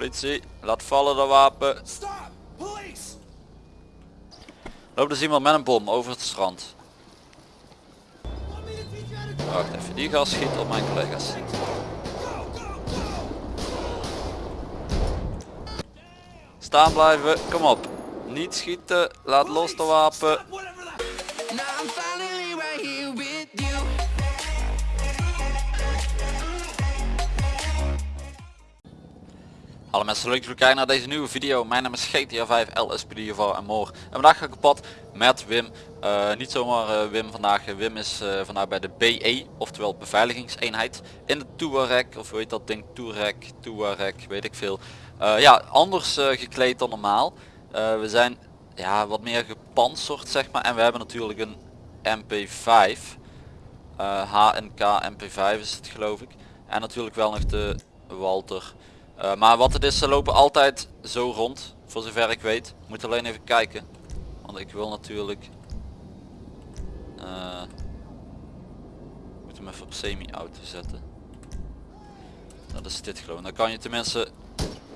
Politie, laat vallen dat wapen. Loopt dus iemand met een bom over het strand. Wacht even, die gas schiet op mijn collega's. Staan blijven, kom op. Niet schieten, laat los de wapen. Hallo mensen, leuk dat kijken naar deze nieuwe video. Mijn naam is GTA 5 LSPDV en more. En vandaag ga ik op pad met Wim. Eh, niet zomaar eh, Wim vandaag. Wim is eh, vandaag bij de BE, oftewel beveiligingseenheid. In de Touareg, of hoe heet dat ding? Touareg, Touareg, weet ik veel. Eh, ja, anders eh, gekleed dan normaal. Eh, we zijn ja, wat meer gepantserd zeg maar. En we hebben natuurlijk een MP5. Eh, HNK MP5 is het geloof ik. En natuurlijk wel nog de Walter. Eh, maar wat het is, ze lopen altijd zo rond. Voor zover ik weet. Moet alleen even kijken. Want ik wil natuurlijk... eh moet hem even op semi-auto zetten. Dat is dit geloof ik. Dan kan je tenminste...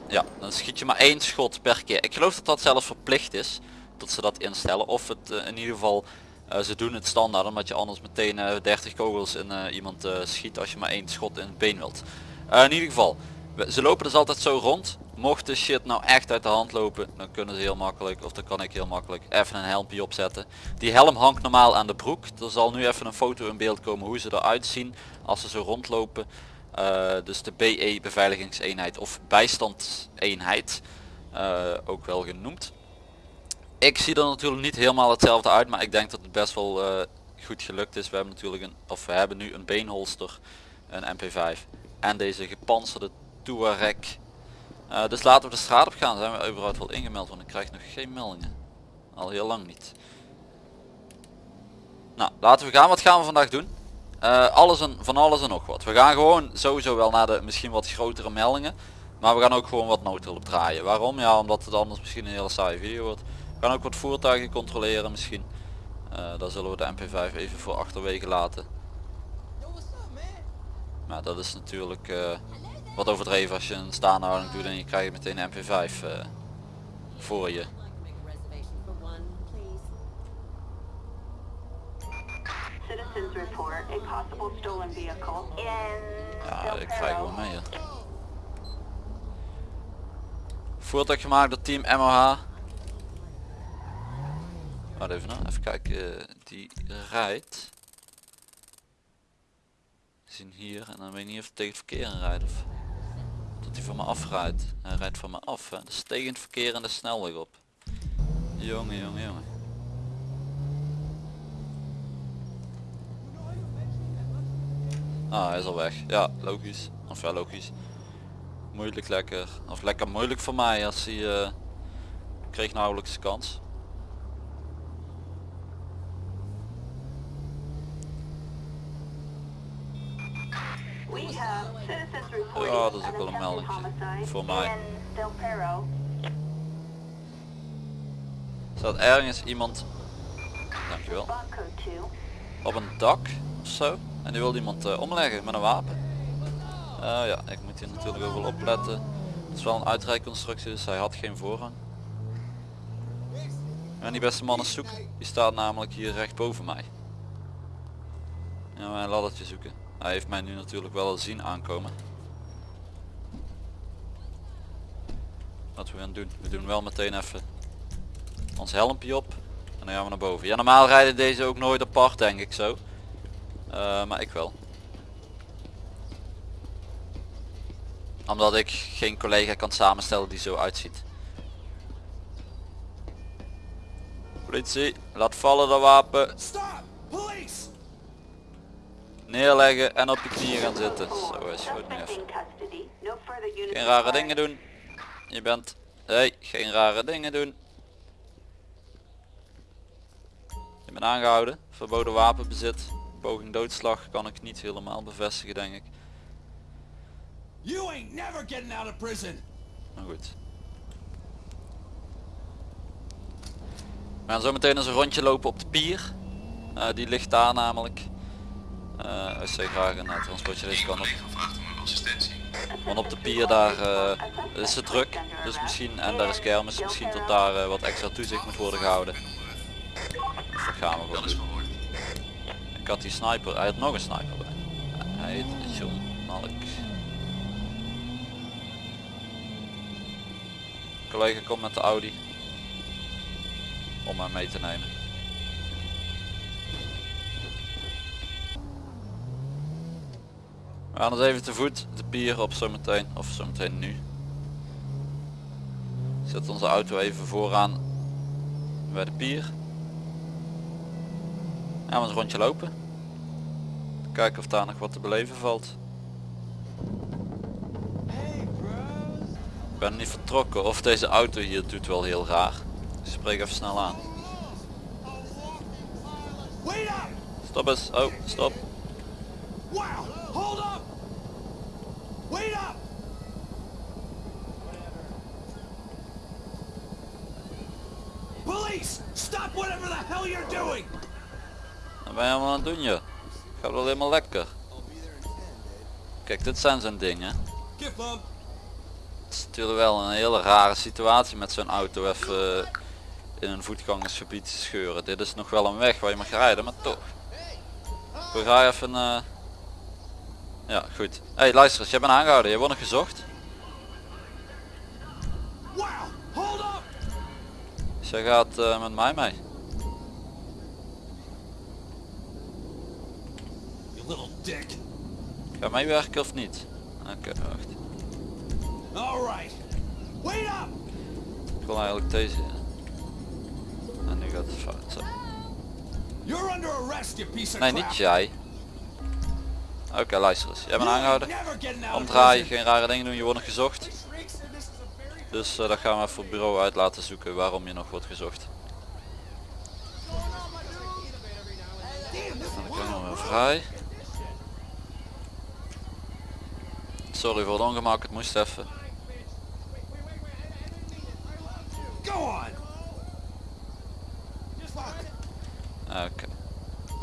Ja, dan schiet je maar één schot per keer. Ik geloof dat dat zelfs verplicht is. Dat ze dat instellen. Of het eh, in ieder geval... ze doen het standaard omdat je anders meteen eh, 30 kogels in iemand schiet als je maar één schot in het been wilt. In ieder geval, ze lopen dus altijd zo rond. Mocht de shit nou echt uit de hand lopen, dan kunnen ze heel makkelijk, of dan kan ik heel makkelijk, even een helmpje opzetten. Die helm hangt normaal aan de broek. Er zal nu even een foto in beeld komen hoe ze eruit zien als ze zo rondlopen. Eh, dus de BE beveiligingseenheid of bijstandseenheid, eh, ook wel genoemd. Ik zie er natuurlijk niet helemaal hetzelfde uit, maar ik denk dat het best wel eh, goed gelukt is. We hebben natuurlijk een, of we hebben nu een beenholster, een MP5 en deze gepantserde Touareg. Eh, dus laten we de straat op gaan. Zijn we überhaupt wel ingemeld, want ik krijg nog geen meldingen. Al heel lang niet. Nou, laten we gaan. Wat gaan we vandaag doen? Eh, alles en, van alles en nog wat. We gaan gewoon sowieso wel naar de misschien wat grotere meldingen. Maar we gaan ook gewoon wat noodhulp draaien. Waarom? Ja, omdat het anders misschien een hele saaie video wordt. We gaan ook wat voertuigen controleren misschien. Eh daar zullen we de MP5 even voor achterwege laten. Maar dat is natuurlijk wat overdreven als je een staande houding doet en je krijgt meteen een MP5 eh, voor je. Ja, ik krijg wel mee. hè. Voertuig gemaakt door team MOH. Wacht even nou, even kijken. eh, Die rijdt. We zien hier en dan weet ik niet of het tegen het verkeer rijdt of hij van me afrijdt. Hij rijdt van me af. Hè. Tegen het verkeer en de snelweg op. Jongen, jongen, jongen. Ah, hij is al weg. Ja, logisch. Of ja, logisch. Moeilijk lekker. Of lekker moeilijk voor mij als hij eh, kreeg nauwelijks kans. Ja, dat is ook wel een meldingje. Voor mij. Staat ergens iemand, dankjewel, Bunko 2. op een dak of zo. En die wil iemand eh, omleggen met een wapen. Eh, ja, ik moet hier natuurlijk ook wel opletten. Het is wel een uitrijconstructie, dus hij had geen voorrang. En die beste man is zoek. Die staat namelijk hier recht boven mij. Ja, mijn laddertje zoeken. Hij heeft mij nu natuurlijk wel al zien aankomen. Wat we gaan doen. We doen wel meteen even ons helmpje op. En dan gaan we naar boven. Ja, normaal rijden deze ook nooit apart denk ik zo. Eh, maar ik wel. Omdat ik geen collega kan samenstellen die zo uitziet. Politie, laat vallen dat wapen. Stop! Police! Neerleggen en op je knieën gaan zitten. Zo is goed nu even. Geen rare dingen doen. Je bent... Hey, geen rare dingen doen. Je bent aangehouden. Verboden wapenbezit. Poging doodslag kan ik niet helemaal bevestigen denk ik. You ain't never getting out of prison! Maar goed. We gaan zo meteen eens een rondje lopen op de pier. Eh, die ligt daar namelijk. Eh als zij graag een uh, transportje deze kan op. Want op de pier daar eh, is het druk. Dus misschien, en daar is kermis, misschien tot daar eh, wat extra toezicht moet worden gehouden. Dus dat gaan we gewoon. Ik had die sniper, hij had nog een sniper bij. Hij heet John Malk. Collega komt met de Audi. Om hem mee te nemen. We gaan eens even te voet de pier op zometeen, of zometeen nu. Zet onze auto even vooraan bij de pier. Gaan we een rondje lopen. Kijken of daar nog wat te beleven valt. Ik ben niet vertrokken of deze auto hier doet wel heel raar. Ik spreek even snel aan. Stop eens. Oh, stop. Wow! Hold up! Wait up! Police! Stop whatever the hell you're doing! Wat ben je allemaal aan het doen je? Gaat wel helemaal lekker. Kijk, dit zijn zo'n dingen. Het is natuurlijk wel een hele rare situatie met zo'n auto even eh, in een voetgangersgebied te scheuren. Dit is nog wel een weg waar je mag rijden, maar toch. We gaan even... eh, Ja, goed. hey, luister eens, jij bent aangehouden. Je wordt nog gezocht. Wow! Hold up! Dus jij gaat eh, met mij mee. Ga meewerken of niet? Oké, wacht. Alright! Wait up! Ik wil eigenlijk deze. En nu gaat het fout. Zo. You're under arrest, you piece of Nee, niet jij. Oké, luister eens. Jij bent aangehouden. Omdraaien, geen rare dingen doen, je wordt nog gezocht. Dus eh, dat gaan we even op bureau uit laten zoeken waarom je nog wordt gezocht. En dan kunnen we weer vrij. Sorry voor het ongemak, het moest even. On!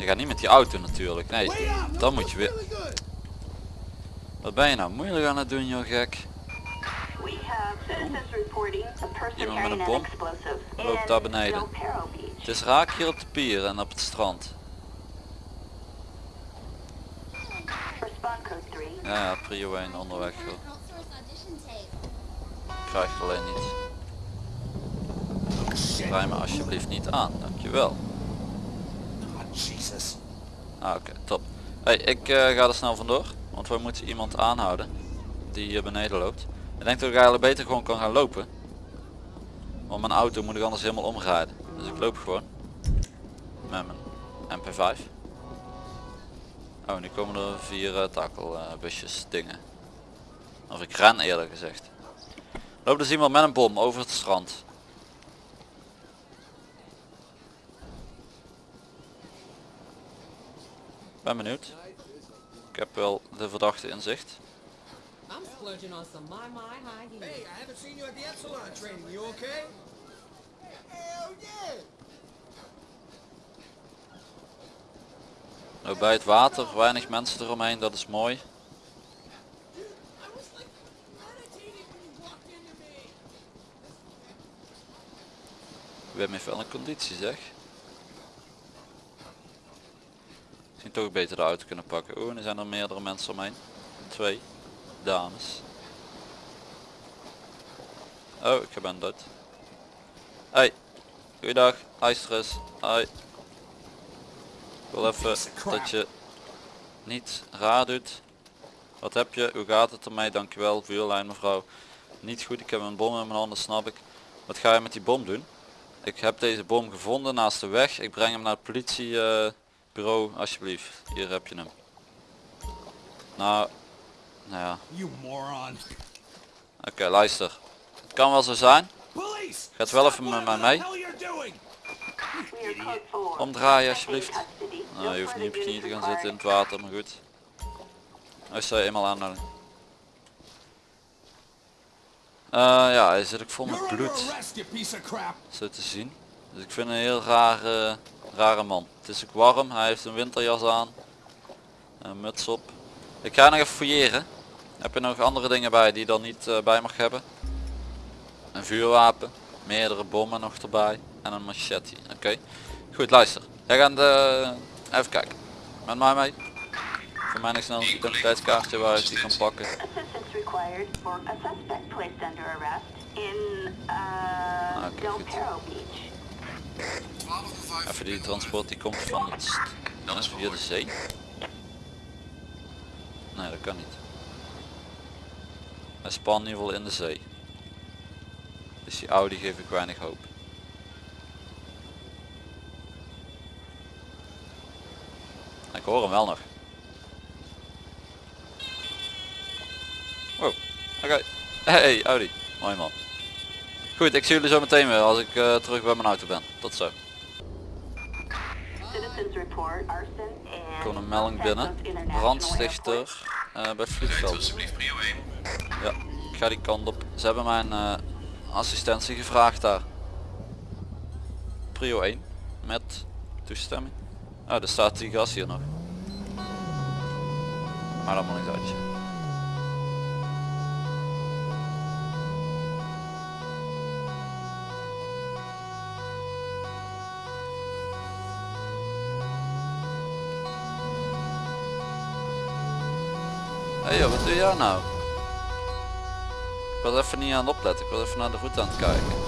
Je gaat niet met die auto natuurlijk. Nee, dan moet je weer. Wat ben je nou moeilijk aan het doen joh gek? Iemand met een bom loopt daar beneden. Het is raak hier op de pier en op het strand. Respond code 3. Ja, ja, prio 1 onderweg joh. Krijg je alleen niet. Rij me alsjeblieft niet aan, dankjewel. Jesus. Ah, oké, top. Ik eh, ga er snel vandoor, want we moeten iemand aanhouden die hier beneden loopt. Ik denk dat ik eigenlijk beter gewoon kan gaan lopen. Want mijn auto moet ik anders helemaal omrijden. Dus ik loop gewoon. Met mijn MP5. Oh, nu komen er vier uh, takelbusjes dingen. Of ik ren eerder gezegd. Loopt dus iemand met een bom over het strand. Ben benieuwd. Ik heb wel de verdachte in zicht. I'm splurging on some my my high heels. I haven't seen you at the Epsilon training. You okay? Hell yeah! Nou, bij het water, weinig mensen eromheen, dat is mooi. Wim heeft wel een conditie zeg. Misschien toch beter de auto kunnen pakken. Oeh, er zijn er meerdere mensen omheen. Twee dames. Oh, ik ben dood. Hey, goeiedag, eens. Hoi. Ik wil even dat je niet raar doet. Wat heb je? Hoe gaat het ermee? Dankjewel, vuurlijn mevrouw. Niet goed, ik heb een bom in mijn handen, snap ik. Wat ga je met die bom doen? Ik heb deze bom gevonden naast de weg. Ik breng hem naar het politiebureau, alsjeblieft. Hier heb je hem. Nou, nou ja. You moron. Oké, luister. Het kan wel zo zijn. Gaat wel even met mij mee. hell you're doing! We are code 4. Omdraaien alsjeblieft. Nou, je hoeft niet op je knieën te gaan zitten in het water, maar goed. Als je eenmaal aanhouden. Eh ja, hij zit ook vol met bloed. Zo te zien. Dus ik vind een heel rare, rare man. Het is ook warm, hij heeft een winterjas aan. Een muts op. Ik ga nog even fouilleren. Heb je nog andere dingen bij die je dan niet eh, bij mag hebben? Een vuurwapen, meerdere bommen nog erbij en een machete. Oké, goed luister. Jij gaat de... even kijken. Met mij mee. Voor mij nog snel een identiteitskaartje waar ik die kan pakken. Even die transport die komt van het dan is via de zee. Nee dat kan niet. Hij span in ieder geval in de zee. Dus die Audi geef ik weinig hoop. Ik hoor hem wel nog. Wow, oké. Hey Audi, mooi man. Goed, ik zie jullie zo meteen weer als ik eh, terug bij mijn auto ben. Tot zo. Citizens report arson Er and komt een melding binnen. Brandstichter eh, bij vliegveld. Ja, ik ga die kant op. Ze hebben mijn eh, assistentie gevraagd daar. Prio 1. Met toestemming. Oh, er staat die gas hier nog. Maar dat moet ik uitje. Hey, joh, wat doe jij nou? Ik was even niet aan het opletten, ik was even naar de route aan het kijken.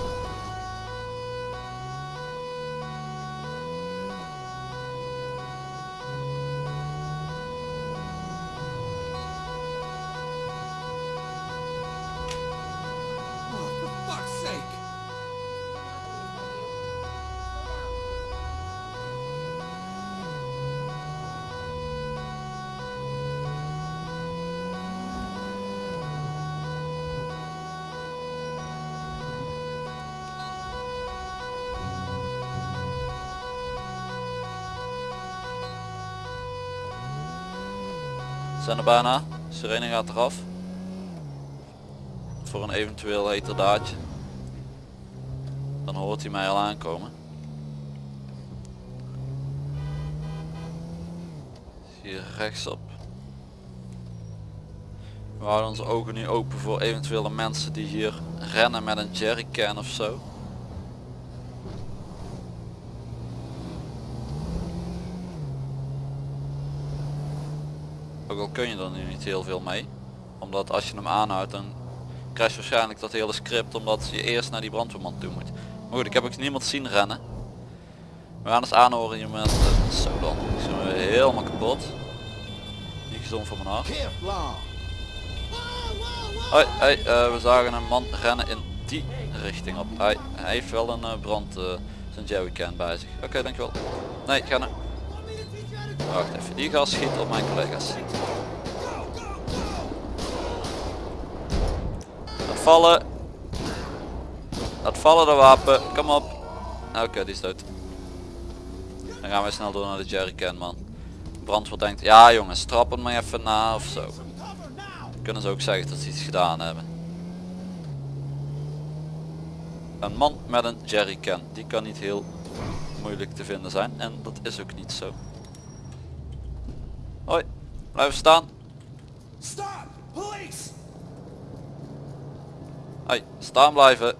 Zijn er bijna. Sirene gaat eraf. Voor een eventueel heterdaadje. Dan hoort hij mij al aankomen. Hier rechtsop. We houden onze ogen nu open voor eventuele mensen die hier rennen met een jerrycan of zo. Ook al kun je er nu niet heel veel mee. Omdat als je hem aanhoudt dan je waarschijnlijk dat hele script omdat je eerst naar die brandweerman toe moet. Maar goed, ik heb ook niemand zien rennen. We gaan eens aanhoren met uh, zo dan. Zie me helemaal kapot. Niet gezond voor mijn hart. Hoi, hey, eh, we zagen een man rennen in die richting op. Hij, hij heeft wel een eh, brand, eh, zijn jerrycan bij zich. Oké, dankjewel. Nee, ga. Wacht even, die gas schiet op mijn collega's. Laat vallen. Laat vallen de wapen, kom op. Oké, die is dood. Dan gaan we snel door naar de jerrycan man. Brandweer denkt, ja jongens, trap hem maar even na of zo. Kunnen ze ook zeggen dat ze iets gedaan hebben. Een man met een jerrycan, die kan niet heel moeilijk te vinden zijn en dat is ook niet zo. Hoi, blijven staan. Stop! Police! Hoi, staan blijven.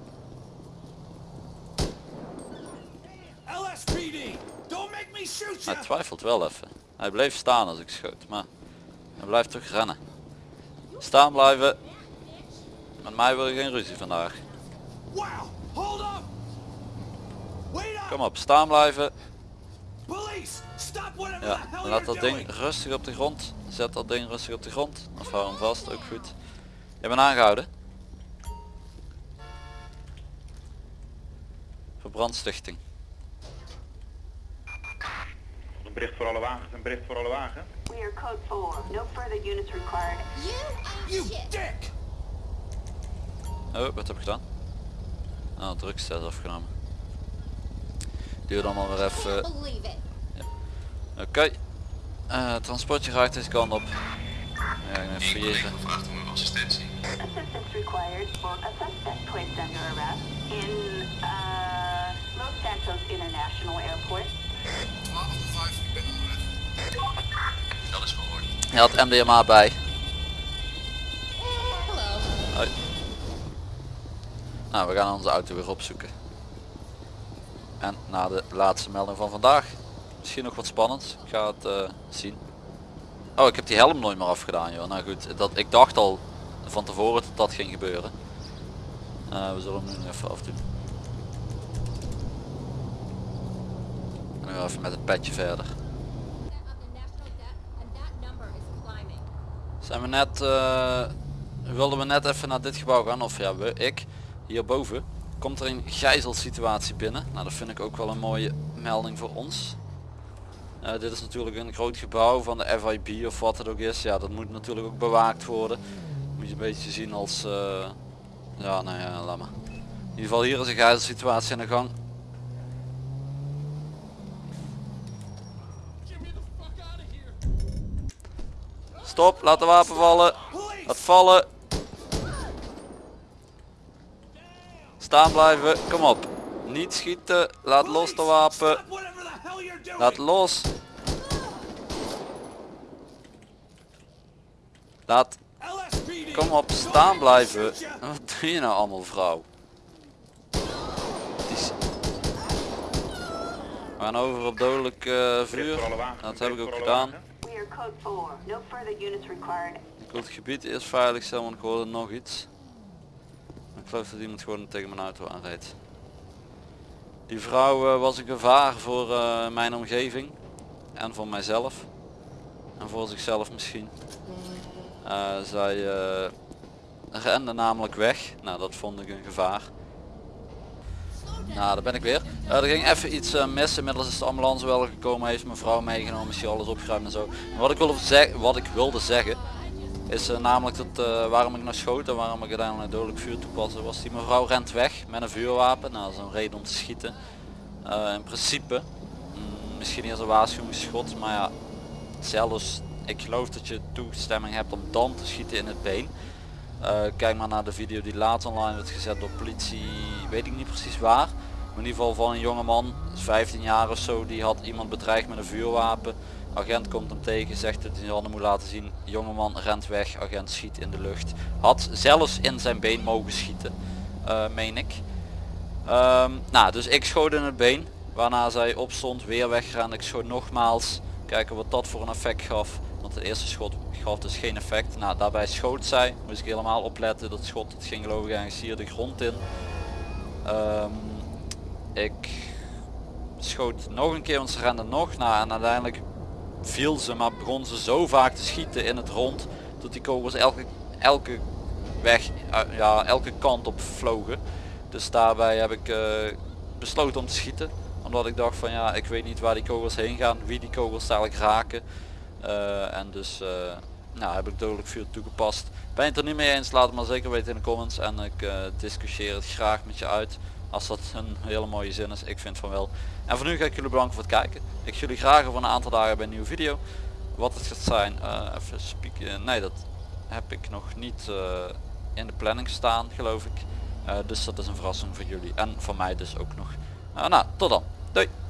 LSPD! Don't make me shoot you! Hij twijfelt wel even. Hij bleef staan als ik schoot, maar hij blijft toch rennen. Staan blijven. Met mij wil je geen ruzie vandaag. Wow! Hold up! Wait up! Kom op, staan blijven. Police! Ja, laat dat ding rustig op de grond. Zet dat ding rustig op de grond. Of hou hem vast, ook goed. Je bent aangehouden. Voor brandstichting. Een bericht voor alle wagens, een bericht voor alle wagens. We are code 4. No further units required. You dick! Oh, wat heb ik gedaan? Oh, drugstest afgenomen. Duurt allemaal weer even. Oké. Okay. Uh, transportje raakt deze kant op. Ja, ik fouilleren. gevraagd om assistentie. Assistance required for a suspect placed under arrest in uh, Los Santos International Airport. 12 ik ben onderweg. Dat is verhoord. Hij had MDMA bij. Hallo. Nou, we gaan onze auto weer opzoeken. En na de laatste melding van vandaag Misschien nog wat spannends. Ik ga het eh, zien. Oh, ik heb die helm nooit meer afgedaan joh. Nou goed, dat, ik dacht al van tevoren dat dat ging gebeuren. Eh, we zullen hem nu even afdoen. En nu even met het petje verder. Zijn we net, eh, wilden we net even naar dit gebouw gaan, of ja, we, ik, hierboven, komt er een gijzelsituatie binnen. Nou, dat vind ik ook wel een mooie melding voor ons. Eh, dit is natuurlijk een groot gebouw van de FIB of wat het ook is. Ja, dat moet natuurlijk ook bewaakt worden. Moet je een beetje zien als, eh, ja, nou ja, laat maar. In ieder geval hier is een gijzelsituatie aan de gang. Stop, laat de wapen vallen. Laat vallen. Staan blijven, kom op. Niet schieten, laat los de wapen. Laat los. Laat, kom op, staan blijven. Wat doe je nou allemaal vrouw? Is... We gaan over op dodelijk eh, vuur. Dat heb ik ook gedaan. wagens. We are code 4. No further units required. Ik wil het gebied eerst veilig stellen, want ik hoorde nog iets. Ik geloof dat iemand gewoon tegen mijn auto aanrijdt. Die vrouw eh, was een gevaar voor eh, mijn omgeving. En voor mijzelf. En voor zichzelf misschien. Eh, zij eh, rende namelijk weg. Nou, dat vond ik een gevaar. Nou, daar ben ik weer. Er ging even iets mis. Inmiddels is de ambulance wel gekomen. Heeft mijn vrouw meegenomen. Is hier alles opgeruimd en zo. Wat ik wat ik wilde zeggen. Is eh, namelijk dat eh, waarom ik naar schoot en waarom ik uiteindelijk dodelijk vuur toepaste. Was die mevrouw rent weg met een vuurwapen. Nou, dat is een reden om te schieten. Eh, in principe. mm, misschien eerst een waarschuwingsschot. Maar ja, zelfs ik geloof dat je toestemming hebt om dan te schieten in het been. Kijk maar naar de video die later online werd gezet door politie, weet ik niet precies waar. Maar in ieder geval van een jongeman, 15 jaar of zo, die had iemand bedreigd met een vuurwapen. Agent komt hem tegen, zegt dat hij zijn handen moet laten zien. Jongeman rent weg, agent schiet in de lucht. Had zelfs in zijn been mogen schieten, eh, meen ik. Ehm, nou, dus ik schoot in het been. Waarna zij opstond, weer wegrende. Ik schoot nogmaals. Kijken wat dat voor een effect gaf. Want de eerste schot gaf dus geen effect. Nou, daarbij schoot zij. Moest ik helemaal opletten. Dat schot het ging geloof ik ergens hier de grond in. Ehm, ik schoot nog een keer, want ze rende nog. Nou, en uiteindelijk viel ze, maar begon ze zo vaak te schieten in het rond. Dat die kogels elke, elke weg, eh, ja, elke kant op vlogen. Dus daarbij heb ik eh, besloten om te schieten. Omdat ik dacht van ja, ik weet niet waar die kogels heen gaan, wie die kogels dadelijk raken. Eh, en dus nou, heb ik dodelijk vuur toegepast. Ben je het er niet mee eens, laat het maar zeker weten in de comments. En ik discussieer het graag met je uit. Als dat een hele mooie zin is, ik vind van wel. En voor nu ga ik jullie bedanken voor het kijken. Ik jullie graag over een aantal dagen bij een nieuwe video. Wat het gaat zijn, eh, even spieken. Nee, dat heb ik nog niet eh, in de planning staan, geloof ik. Eh, dus dat is een verrassing voor jullie en voor mij dus ook nog. Nou, tot dan. Doei!